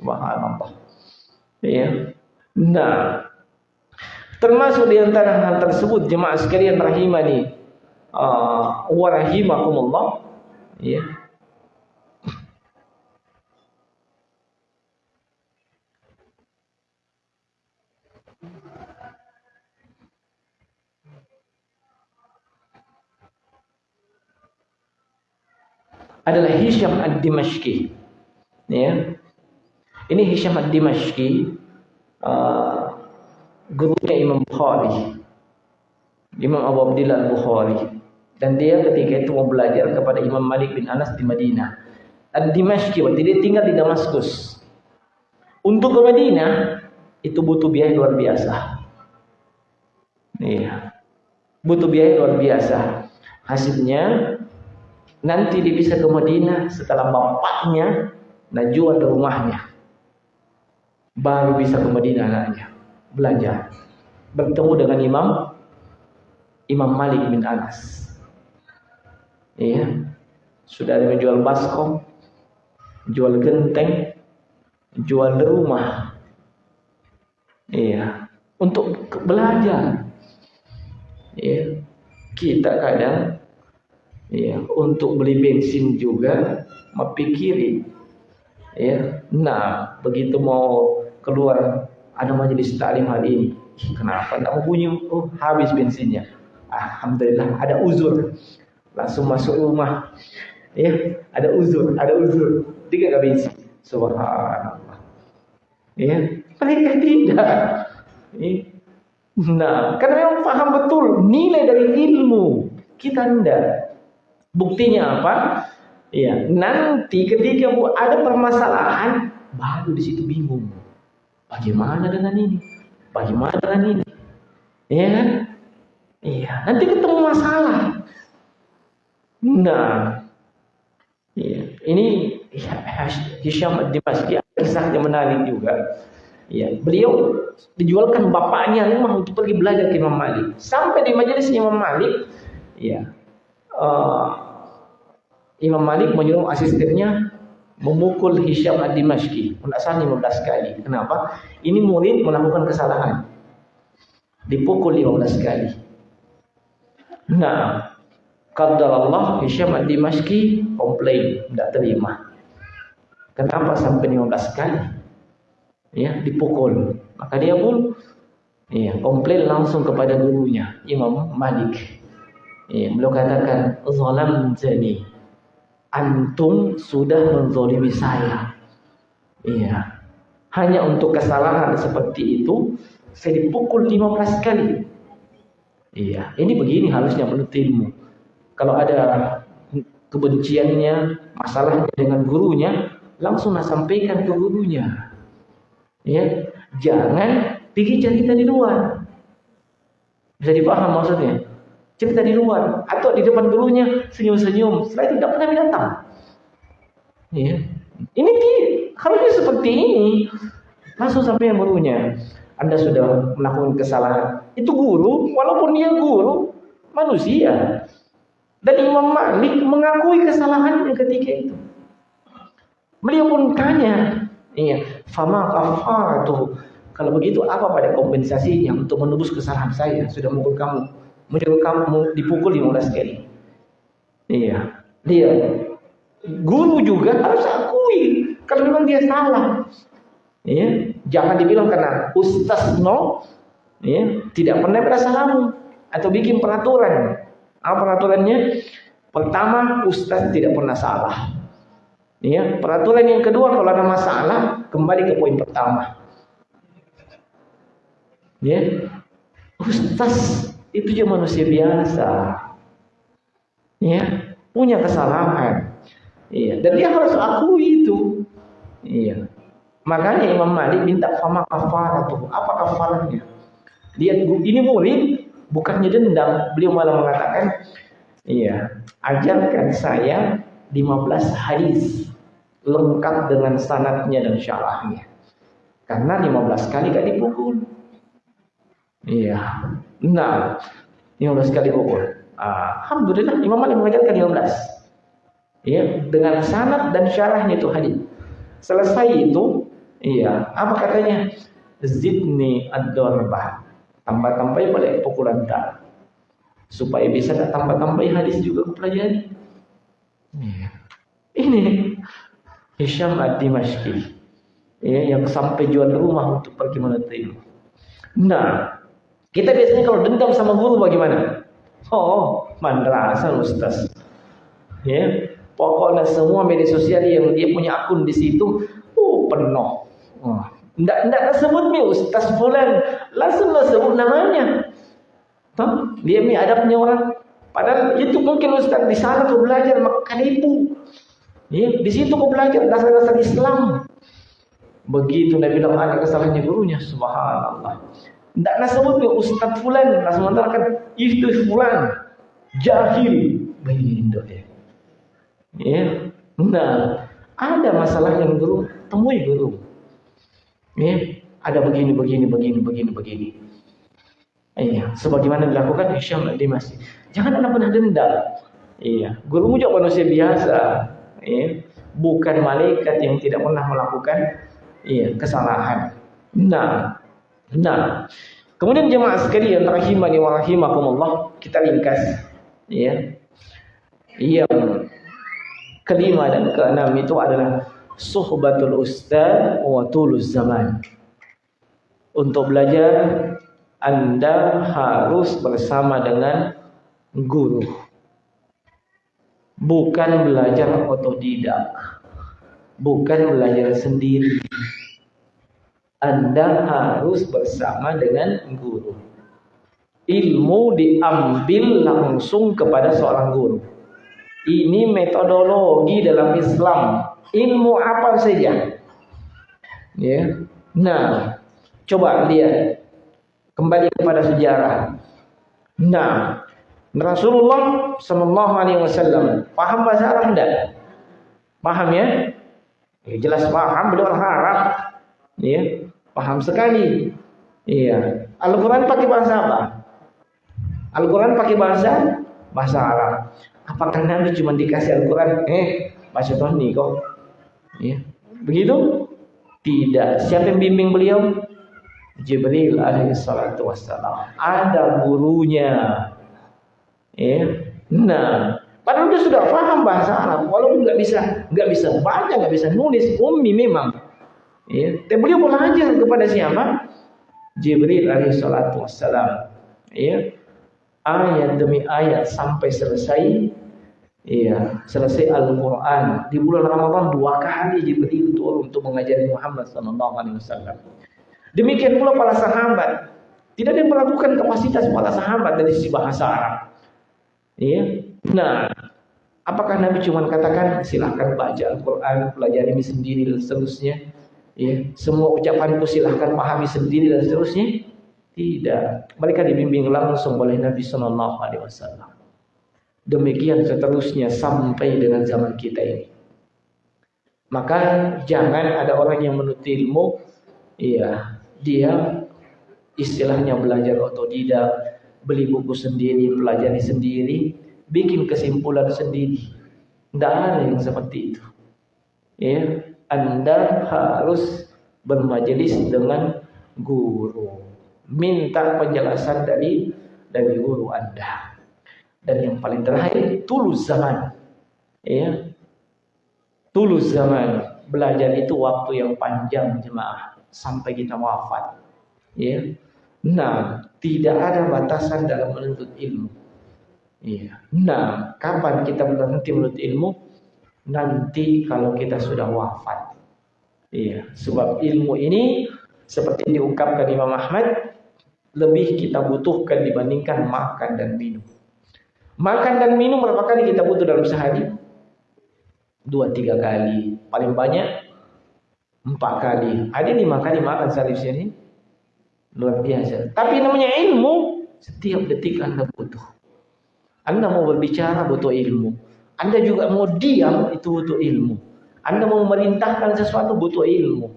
Subhanallah. Ya. Nah, termasuk di antara hal tersebut jemaah sekalian rahimani uh, wa rahimakumullah ya. Adalah Hisham ad-Dimashqi. Ya. Ini Hisham ad-Dimashqi uh, gurunya Imam Bukhari. Imam Abu Abdillah Bukhari. Dan dia ketika itu mau belajar kepada Imam Malik bin Anas di Madinah. Ad-Dimashqi, waktu dia tinggal di Damaskus. Untuk ke Madinah, itu butuh biaya luar biasa. Iya. Butuh biaya luar biasa. Hasilnya, nanti dia bisa ke Madinah setelah bapaknya jual di rumahnya. Baru bisa ke Madinah anaknya. Belajar. Bertemu dengan Imam Imam Malik bin Anas. Iya. Sudah ada menjual baskom, jual genteng, jual rumah. Iya. Untuk belajar. Iya. Kita kadang iya, untuk beli bensin juga memikiri ya. Nah, begitu mau keluar ada majelis taklim hari ini. Kenapa tidak mau bunyi? Oh, habis bensinnya. Alhamdulillah ada uzur langsung masuk rumah. Ya, ada uzur, ada uzur. Tiga kali isi. Subhanallah. Ya, mereka tidak. Ya. Nah, karena memang paham betul nilai dari ilmu. Kita tidak. Buktinya apa? Ya, nanti ketika ada permasalahan, baru di situ bingung. Bagaimana dengan ini? Bagaimana dengan ini? Ya? Iya, nanti ketemu masalah. Nah, ya, ini Hisham Dimashqi kisahnya menarik juga. Ya, beliau dijualkan bapaknya rumah untuk pergi belajar ke Imam Malik. Sampai di majelis Imam Malik, ya, uh, Imam Malik menyuruh asistennya memukul Hisham Ad-Dimashqi. Salah 15 kali. Kenapa? Ini murid melakukan kesalahan. Dipukul 15 kali. Nah, Allah Hisham ad-Dimashqi komplain, tidak terima. Kenapa sampai 15 kali? Ya, dipukul. Maka dia pun Iya, komplain langsung kepada gurunya, Imam Malik. Iya, beliau katakan, "Zalam jani. Antum sudah menzolimi saya." Iya. Hanya untuk kesalahan seperti itu, saya dipukul 15 kali. Iya, ini begini harusnya menurut ilmu. Kalau ada kebenciannya, masalahnya dengan gurunya, langsung sampaikan ke gurunya. Ya, jangan Pergi cerita di luar. Bisa dipaham maksudnya? Cerita di luar. Atau di depan gurunya senyum-senyum. Setelah itu tidak pernah datang. Ya. Ini harusnya seperti ini. Langsung sampai yang gurunya. Anda sudah melakukan kesalahan. Itu guru, walaupun dia guru, manusia. Dan Imam Malik mengakui kesalahannya ketika itu. Beliau pun tanya, iya, fama kafaratu kalau begitu apa pada kompensasinya untuk menebus kesalahan saya sudah mukul kamu, menyuruh kamu dipukul 15 kali. Iya, dia guru juga harus akui kalau memang dia salah. Iya, jangan dibilang karena ustaz no, iya, tidak pernah berasa lamu atau bikin peraturan. Apa peraturannya? Pertama, ustaz tidak pernah salah. Iya, peraturan yang kedua kalau ada masalah kembali ke poin pertama Ya. Ustaz itu juga manusia biasa. Ya, punya kesalahan. Iya, dan dia harus akui itu. Iya. Makanya Imam Malik minta fama kafaratuh. Apa kafarahnya? Dia ini murid bukannya dendam, beliau malah mengatakan, iya, ajarkan saya 15 hadis lengkap dengan sanatnya dan syarahnya. Karena 15 kali gak dipukul. Iya. Nah, 15 kali pukul. Alhamdulillah Imam Malik mengajarkan 15. Iya, dengan sanad dan syarahnya itu hadis. Selesai itu, iya, apa katanya? Zidni ad-darbah. Tambah-tambahin boleh pukulan tak. Supaya bisa tak tambah-tambahin hadis juga pelajari. Iya. Ini Hisham ad-Dimashqi. Ya, yang sampai jual rumah untuk pergi menuntut ilmu. Nah, kita biasanya kalau dendam sama guru bagaimana? Oh, madrasah Ustaz. Ya, pokoknya semua media sosial yang dia punya akun di situ, oh penuh. Oh, ndak ndak sebut mi Ustaz fulan, langsung sebut namanya. Tuh, dia mi adabnya orang. Padahal itu mungkin Ustaz di sana kau belajar makan ibu. Ya, di situ kau belajar dasar-dasar Islam. Begitu Nabi bilang ada kesalahannya gurunya, subhanallah. Tidak nak sebut ke Ustaz Fulan, nak sementara itu Fulan, jahil. Begitu dia. Ya. Nah, ada masalah yang guru, temui guru. Ya. Ada begini, begini, begini, begini, begini. Iya, sebagaimana dilakukan Hisham di masjid. Jangan anda pernah dendam. Iya, gurumu juga manusia biasa. Iya, bukan malaikat yang tidak pernah melakukan iya kesalahan. Nah, Nah, kemudian jemaah sekalian rahimani wa rahimakumullah, kita ringkas ya. Yang kelima dan keenam itu adalah suhbatul ustaz wa tulus zaman. Untuk belajar Anda harus bersama dengan guru. Bukan belajar otodidak. Bukan belajar sendiri. Anda harus bersama dengan guru. Ilmu diambil langsung kepada seorang guru. Ini metodologi dalam Islam. Ilmu apa saja. Ya. Nah, coba lihat. Kembali kepada sejarah. Nah, Rasulullah Shallallahu Alaihi Wasallam paham bahasa Arab tidak? Paham ya? ya jelas paham. Beliau orang Arab. Ya, Paham sekali. Iya. Al-Quran pakai bahasa apa? Al-Quran pakai bahasa bahasa Arab. Apakah Nabi cuma dikasih Al-Quran? Eh, bahasa Tony kok. Iya. Begitu? Tidak. Siapa yang bimbing beliau? Jibril alaihi salatu wassalam. Ada gurunya. Ya. Nah, padahal dia sudah paham bahasa Arab, walaupun nggak bisa nggak bisa baca, nggak bisa nulis, ummi memang. Ya, beliau belajar kepada siapa? Jibril alaihi salatu wassalam. Ya. Ayat demi ayat sampai selesai Iya, selesai Al-Quran di bulan Ramadan dua kali Jibril turun untuk mengajari Muhammad Sallallahu Alaihi Wasallam. Demikian pula para sahabat. Tidak ada yang melakukan kapasitas para sahabat dari sisi bahasa Arab. Iya. Nah, apakah Nabi cuma katakan silahkan baca Al-Quran, pelajari ini sendiri dan seterusnya? Ya, semua ucapanku silahkan pahami sendiri dan seterusnya? Tidak. Mereka dibimbing langsung oleh Nabi Sallallahu Alaihi Wasallam. Demikian seterusnya sampai dengan zaman kita ini. Maka jangan ada orang yang menuntut ilmu, iya, dia istilahnya belajar otodidak, beli buku sendiri, pelajari sendiri, bikin kesimpulan sendiri. Tidak ada yang seperti itu. Ya, Anda harus bermajelis dengan guru. Minta penjelasan dari dari guru Anda. Dan yang paling terakhir, tulus zaman. Ya. Tulus zaman. Belajar itu waktu yang panjang jemaah sampai kita wafat. Ya. Nah, tidak ada batasan dalam menuntut ilmu. Ya. Nah, kapan kita berhenti menuntut ilmu? Nanti kalau kita sudah wafat. Iya, sebab ilmu ini seperti diungkapkan Imam Ahmad lebih kita butuhkan dibandingkan makan dan minum. Makan dan minum berapa kali kita butuh dalam sehari? Dua tiga kali. Paling banyak empat kali. Ada lima kali makan sehari sini. Luar biasa. Tapi namanya ilmu, setiap detik Anda butuh. Anda mau berbicara butuh ilmu. Anda juga mau diam itu butuh ilmu. Anda mau memerintahkan sesuatu butuh ilmu.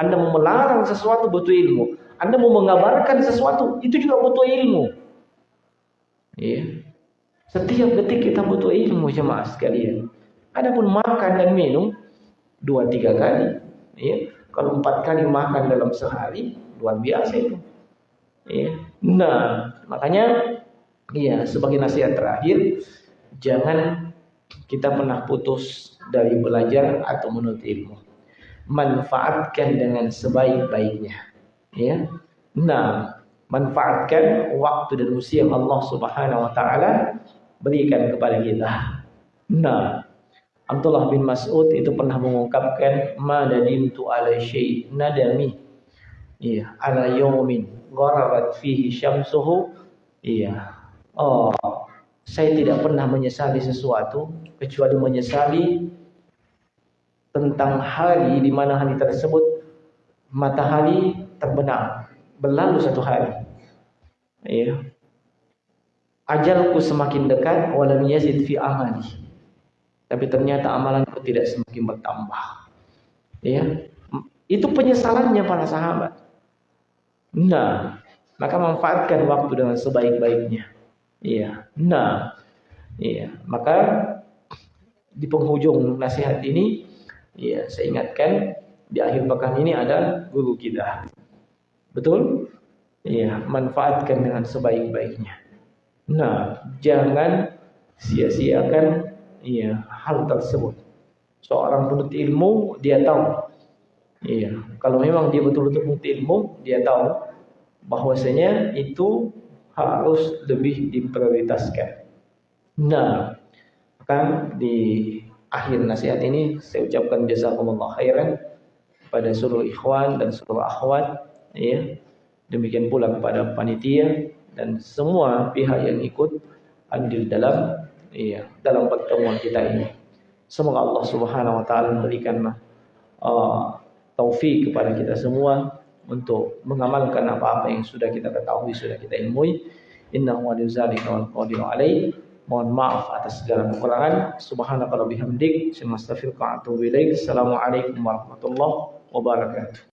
Anda mau melarang sesuatu butuh ilmu. Anda mau mengabarkan sesuatu itu juga butuh ilmu. Iya. Setiap detik kita butuh ilmu jemaah sekalian. Adapun makan dan minum dua tiga kali, ya. Kalau empat kali makan dalam sehari luar biasa itu. Ya. Nah, makanya ya sebagai nasihat terakhir jangan kita pernah putus dari belajar atau menuntut ilmu. Manfaatkan dengan sebaik-baiknya. Ya. Nah, manfaatkan waktu dan usia Allah Subhanahu wa taala berikan kepada kita. Nah, Abdullah bin Mas'ud itu pernah mengungkapkan madadimtu ala syai' nadami. Iya, ala yawmin gharabat fihi syamsuhu. Iya. Oh, saya tidak pernah menyesali sesuatu kecuali menyesali tentang hari di mana hari tersebut matahari terbenam berlalu satu hari. Iya ajalku semakin dekat walam yazid fi amali. Tapi ternyata amalanku tidak semakin bertambah. Ya. Itu penyesalannya para sahabat. Nah, maka manfaatkan waktu dengan sebaik-baiknya. Iya. Nah, iya, maka di penghujung nasihat ini ya saya ingatkan di akhir pekan ini ada guru kita. Betul? Iya, manfaatkan dengan sebaik-baiknya. Nah, jangan sia-siakan ya hal tersebut. Seorang penuntut ilmu dia tahu. Iya, kalau memang dia betul-betul penuntut ilmu, dia tahu bahwasanya itu harus lebih diprioritaskan. Nah, maka di akhir nasihat ini saya ucapkan jazakumullah khairan pada seluruh ikhwan dan seluruh akhwat ya. Demikian pula kepada panitia dan semua pihak yang ikut andil dalam iya dalam pertemuan kita ini. Semoga Allah Subhanahu wa taala memberikan uh, taufik kepada kita semua untuk mengamalkan apa-apa yang sudah kita ketahui, sudah kita ilmui. Innahu waliyyu dzalika wal qadiru alaih. Mohon maaf atas segala kekurangan. Subhanaka wa bihamdik, astaghfiruka wa atubu ilaik. Assalamualaikum warahmatullahi wabarakatuh.